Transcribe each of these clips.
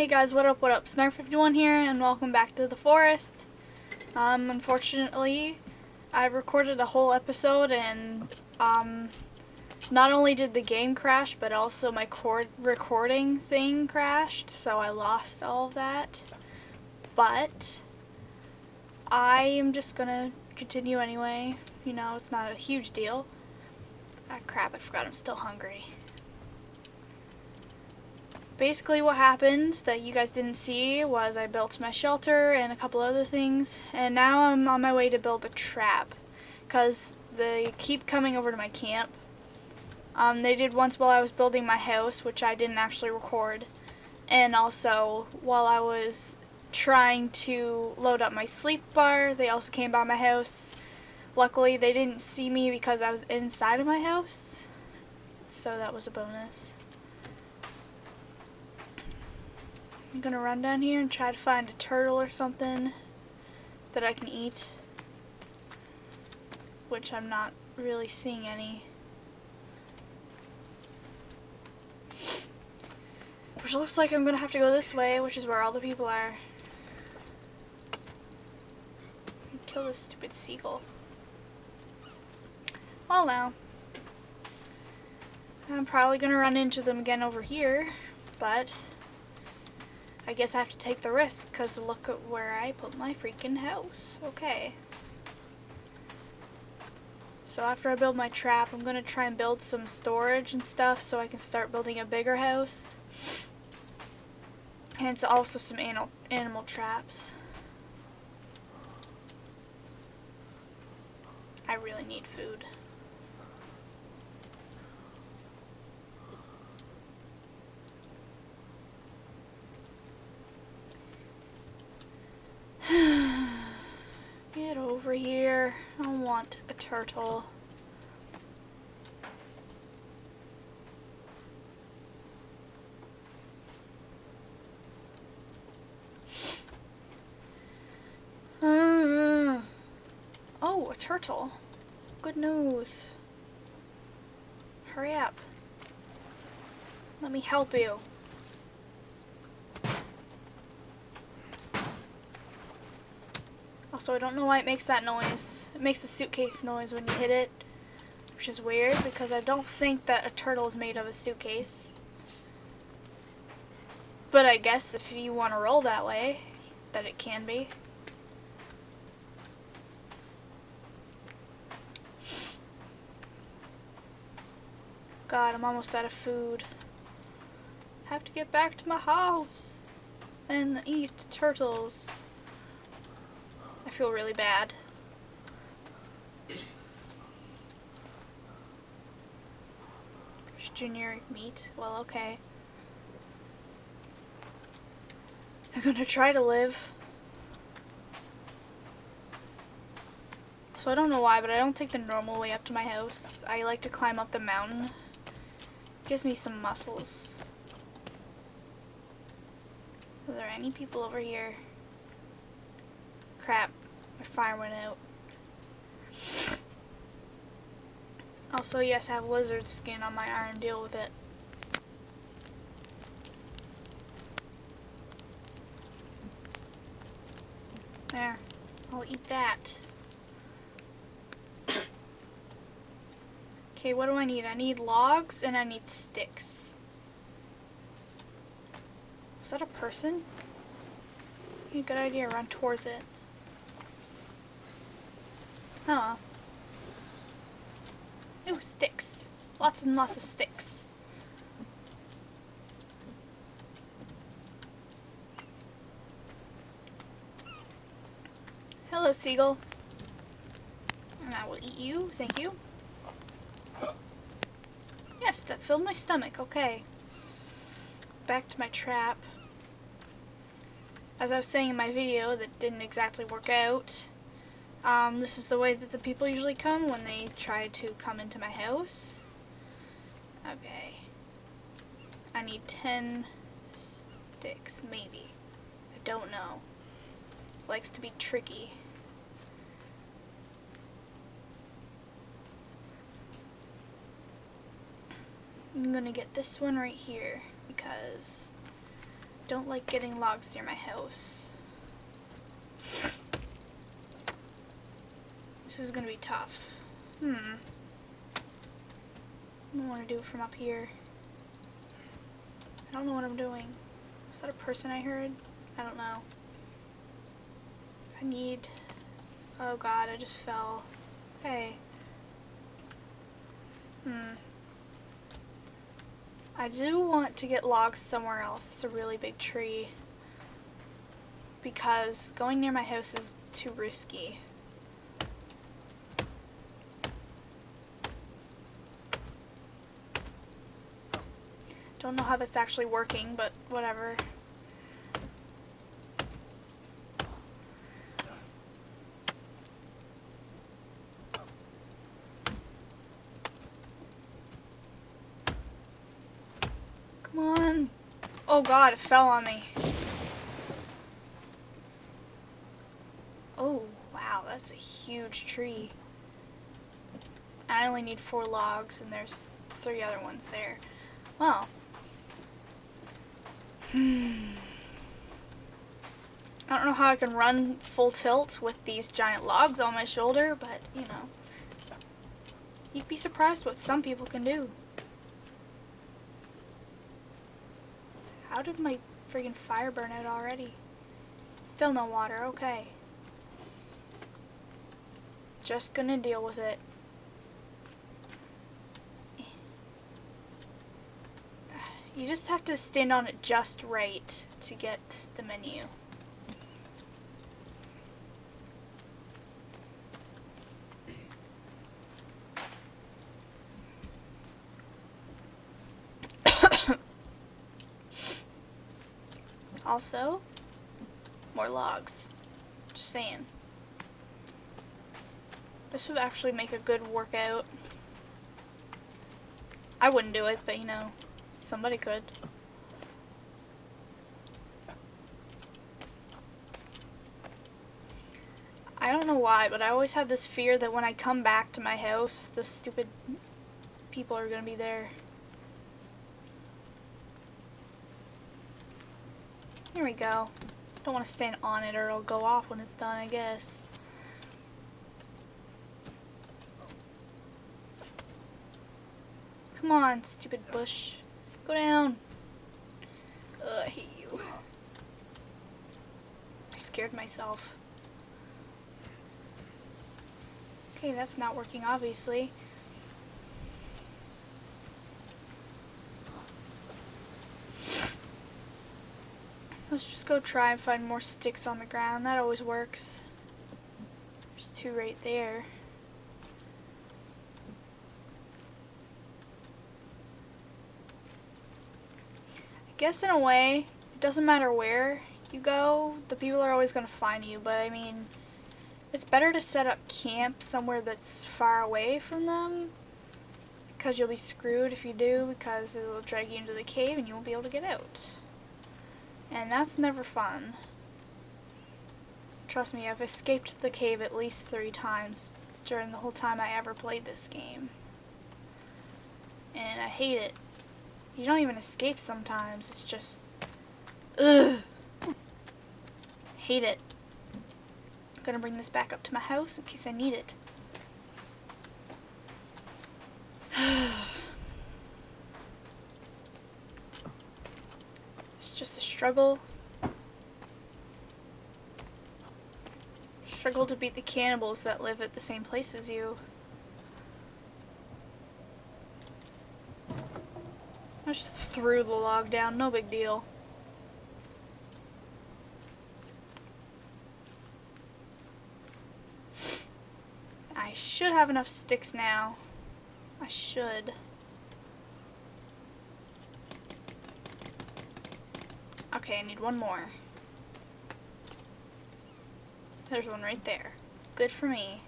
Hey guys, what up, what up? Snark51 here, and welcome back to the forest. Um, unfortunately, I recorded a whole episode, and, um, not only did the game crash, but also my cord recording thing crashed, so I lost all of that. But, I am just gonna continue anyway. You know, it's not a huge deal. Ah, crap, I forgot I'm still hungry basically what happened that you guys didn't see was I built my shelter and a couple other things and now I'm on my way to build a trap because they keep coming over to my camp. Um, they did once while I was building my house which I didn't actually record and also while I was trying to load up my sleep bar they also came by my house. Luckily they didn't see me because I was inside of my house so that was a bonus. I'm gonna run down here and try to find a turtle or something that I can eat. Which I'm not really seeing any. Which looks like I'm gonna have to go this way, which is where all the people are. Kill this stupid seagull. Well now. I'm probably gonna run into them again over here, but I guess I have to take the risk because look at where I put my freaking house. Okay. So after I build my trap, I'm going to try and build some storage and stuff so I can start building a bigger house. And it's also some animal, animal traps. I really need food. Get over I want a turtle. Uh, oh, a turtle. Good news. Hurry up. Let me help you. Also, I don't know why it makes that noise. It makes a suitcase noise when you hit it, which is weird because I don't think that a turtle is made of a suitcase. But I guess if you want to roll that way, that it can be. God, I'm almost out of food. Have to get back to my house and eat turtles. Feel really bad. generic meat. Well, okay. I'm gonna try to live. So I don't know why, but I don't take the normal way up to my house. I like to climb up the mountain. Gives me some muscles. Are there any people over here? Crap. My fire went out. Also, yes, I have lizard skin on my iron. Deal with it. There. I'll eat that. Okay, what do I need? I need logs and I need sticks. Is that a person? Good idea, run towards it. Huh. Ooh, sticks. Lots and lots of sticks. Hello, seagull. And I will eat you, thank you. Yes, that filled my stomach, okay. Back to my trap. As I was saying in my video that didn't exactly work out, um, this is the way that the people usually come when they try to come into my house. Okay. I need 10 sticks, maybe. I don't know. Likes to be tricky. I'm gonna get this one right here because I don't like getting logs near my house. This is gonna be tough. Hmm. I don't want to do it from up here. I don't know what I'm doing. Is that a person I heard? I don't know. I need... Oh god, I just fell. Hey. Hmm. I do want to get logs somewhere else. It's a really big tree. Because going near my house is too risky. Don't know how that's actually working, but whatever. Come on. Oh god, it fell on me. Oh, wow, that's a huge tree. I only need four logs and there's three other ones there. Well. I don't know how I can run full tilt with these giant logs on my shoulder, but, you know. You'd be surprised what some people can do. How did my friggin' fire burn out already? Still no water, okay. Just gonna deal with it. You just have to stand on it just right to get the menu. also, more logs. Just saying. This would actually make a good workout. I wouldn't do it, but you know. Somebody could. I don't know why, but I always have this fear that when I come back to my house, the stupid people are going to be there. Here we go. Don't want to stand on it or it'll go off when it's done, I guess. Come on, stupid bush. Go down. Ugh, I hate you. I scared myself. Okay, that's not working, obviously. Let's just go try and find more sticks on the ground. That always works. There's two right there. Guess in a way, it doesn't matter where you go, the people are always going to find you, but I mean, it's better to set up camp somewhere that's far away from them, because you'll be screwed if you do, because it'll drag you into the cave and you won't be able to get out. And that's never fun. Trust me, I've escaped the cave at least three times during the whole time I ever played this game. And I hate it. You don't even escape sometimes. It's just... Ugh. Hate it. I'm gonna bring this back up to my house in case I need it. it's just a struggle. Struggle to beat the cannibals that live at the same place as you. Threw the log down, no big deal. I should have enough sticks now. I should. Okay, I need one more. There's one right there. Good for me.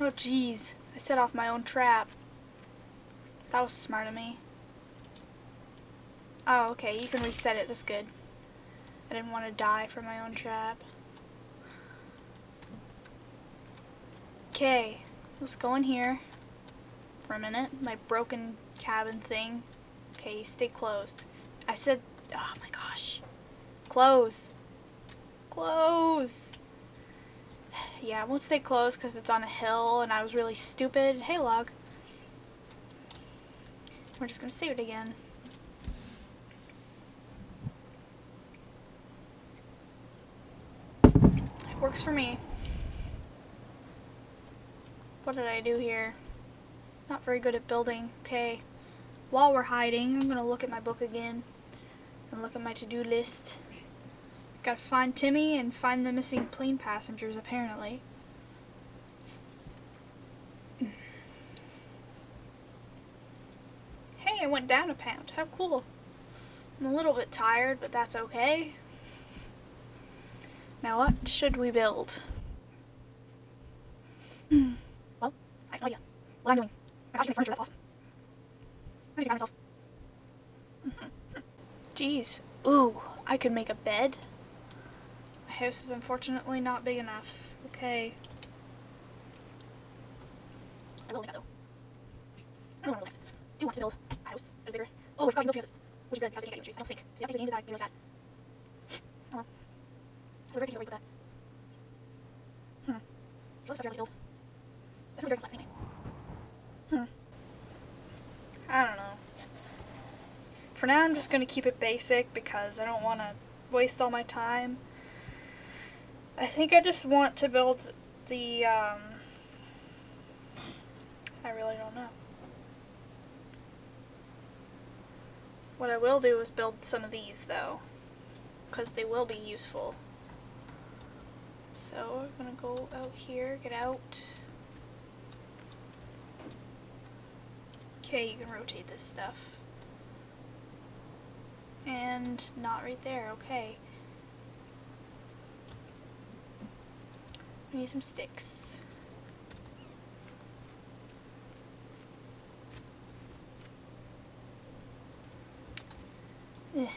Oh, jeez. I set off my own trap. That was smart of me. Oh, okay, you can reset it. That's good. I didn't want to die from my own trap. Okay, let's go in here for a minute. My broken cabin thing. Okay, stay closed. I said, oh my gosh. Close. Close. Yeah, I won't stay closed because it's on a hill and I was really stupid. Hey, log. We're just going to save it again. It works for me. What did I do here? Not very good at building. Okay. While we're hiding, I'm going to look at my book again and look at my to-do list. Gotta find Timmy and find the missing plane passengers, apparently. Hey, I went down a pound. How cool. I'm a little bit tired, but that's okay. Now what should we build? Hmm. well, I have no idea. What I'm doing. I got you furniture, that's awesome. See by myself. Jeez. Ooh, I could make a bed. My house is unfortunately not big enough. Okay. I will make that though. I don't want to Do want to build a house is bigger? Oh, I forgot you three houses. Which is good because I can't trees. I don't think. The update to the game did that. You know that. Oh well. So where did you put that? Hmm. So let's start build. That's really very complex anyway. Hmm. I don't know. For now, I'm just going to keep it basic because I don't want to waste all my time. I think I just want to build the, um, I really don't know. What I will do is build some of these, though, because they will be useful. So, I'm going to go out here, get out. Okay, you can rotate this stuff. And not right there, okay. We need some sticks. Ugh.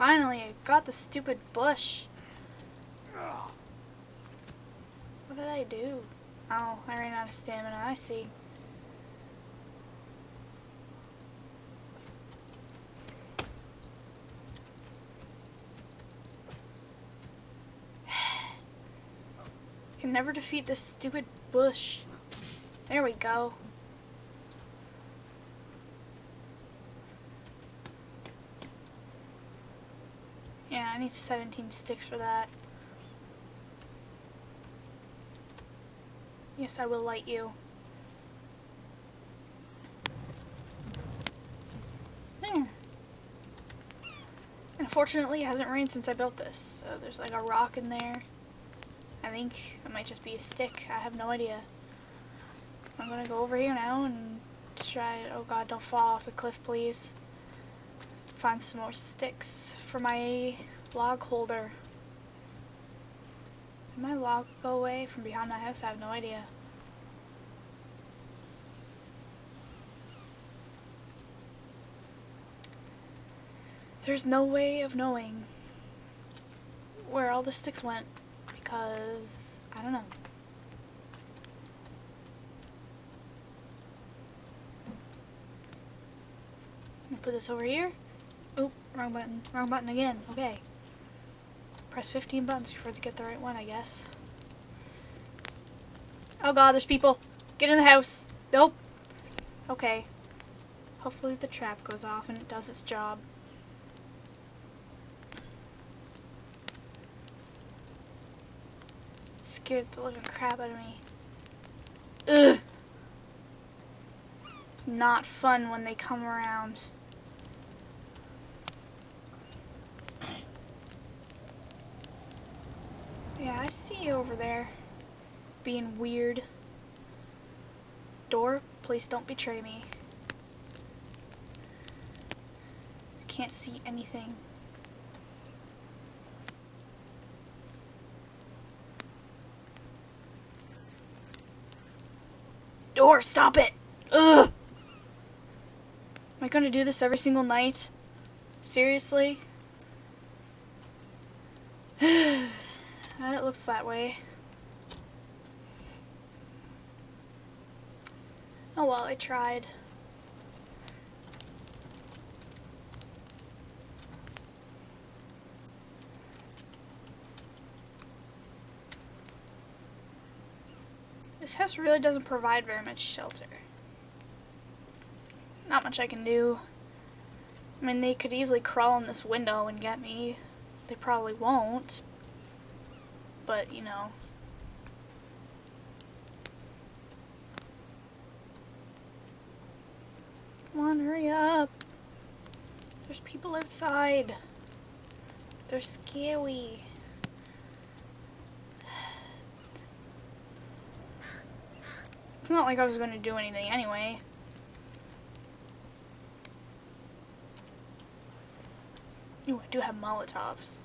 Finally, I got the stupid bush. What did I do? Oh, I ran out of stamina, I see. Can never defeat this stupid bush. There we go. Yeah, I need 17 sticks for that. Yes, I will light you. There. Unfortunately, it hasn't rained since I built this. So there's like a rock in there. I think it might just be a stick. I have no idea. I'm gonna go over here now and try, oh god, don't fall off the cliff, please. Find some more sticks for my log holder. Did my log go away from behind my house? I have no idea. There's no way of knowing where all the sticks went because I don't know. Put this over here. Oop, wrong button. Wrong button again. Okay. Press 15 buttons before they get the right one, I guess. Oh god, there's people. Get in the house. Nope. Okay. Hopefully the trap goes off and it does its job. It scared the living crap out of me. Ugh. It's not fun when they come around. Over there. Being weird. Door, please don't betray me. I can't see anything. Door, stop it! Ugh! Am I gonna do this every single night? Seriously? looks that way. Oh well, I tried. This house really doesn't provide very much shelter. Not much I can do. I mean, they could easily crawl in this window and get me. They probably won't, but, you know. Come on, hurry up. There's people outside. They're scary. It's not like I was going to do anything anyway. Ooh, I do have Molotovs.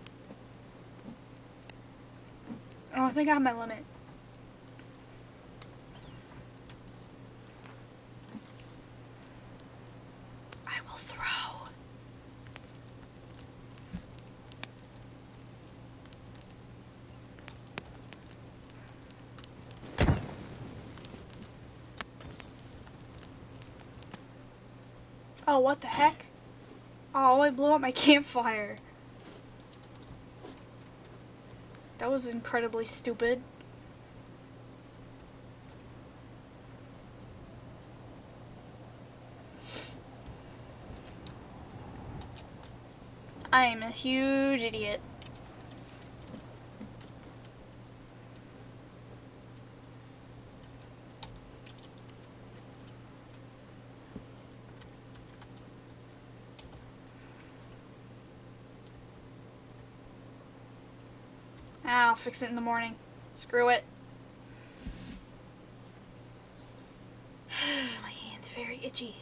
Oh, I think I have my limit. I will throw. Oh, what the heck? Oh, I blew up my campfire. That was incredibly stupid. I am a huge idiot. Ah, I'll fix it in the morning. Screw it. my hand's very itchy.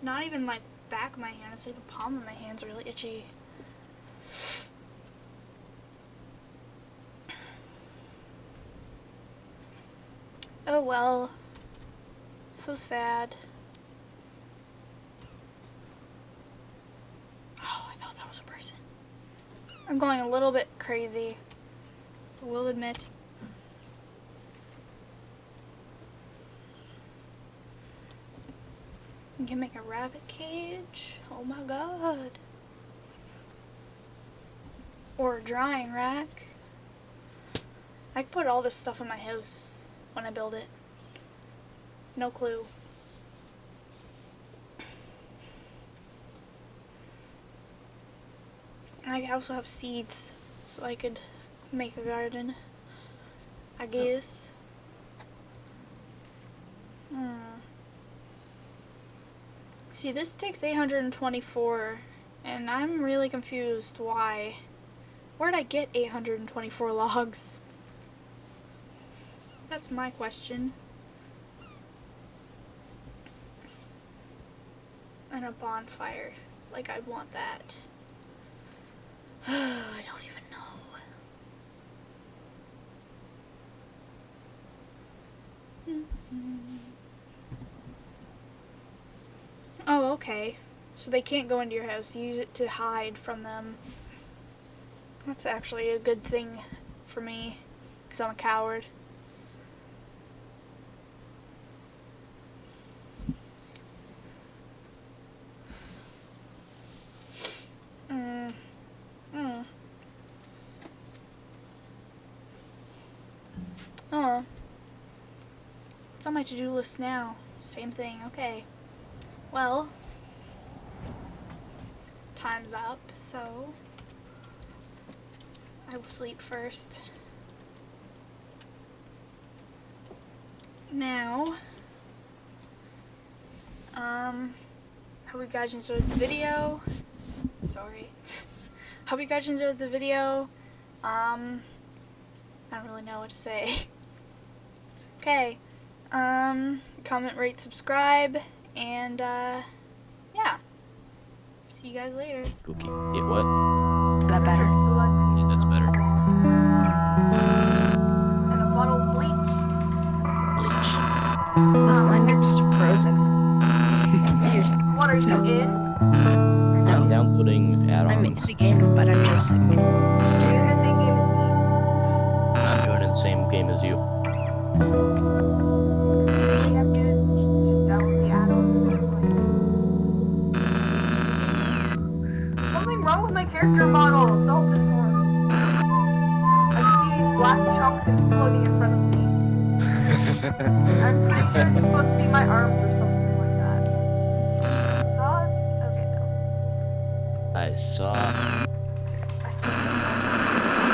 Not even like back of my hand, it's like the palm of my hand's really itchy. Oh well. So sad. Oh, I thought that was a person. I'm going a little bit crazy. Will admit. You can make a rabbit cage. Oh my god. Or a drying rack. I could put all this stuff in my house when I build it. No clue. I also have seeds, so I could make a garden, I guess. Hmm. See, this takes 824, and I'm really confused why. Where'd I get 824 logs? That's my question. And a bonfire. Like, I'd want that. I don't even know. Oh, okay. So they can't go into your house. use it to hide from them. That's actually a good thing for me, because I'm a coward. Oh. What's on my to-do list now? Same thing, okay. Well, time's up, so I will sleep first. Now, um, hope you guys enjoyed the video. Sorry. hope you guys enjoyed the video. Um, I don't really know what to say. Okay. Um, comment, rate, subscribe, and, uh, yeah. See you guys later. Spooky. It what? Is that better? Yeah, that's better. And a bottle of bleach. Bleach. The slender's frozen. Seriously. What in? I'm No. downloading I'm add-ons. Character model? It's all deformed. I just see these black chunks floating in front of me. I'm pretty sure it's supposed to be my arms or something like that. Saw it? Okay, no. I saw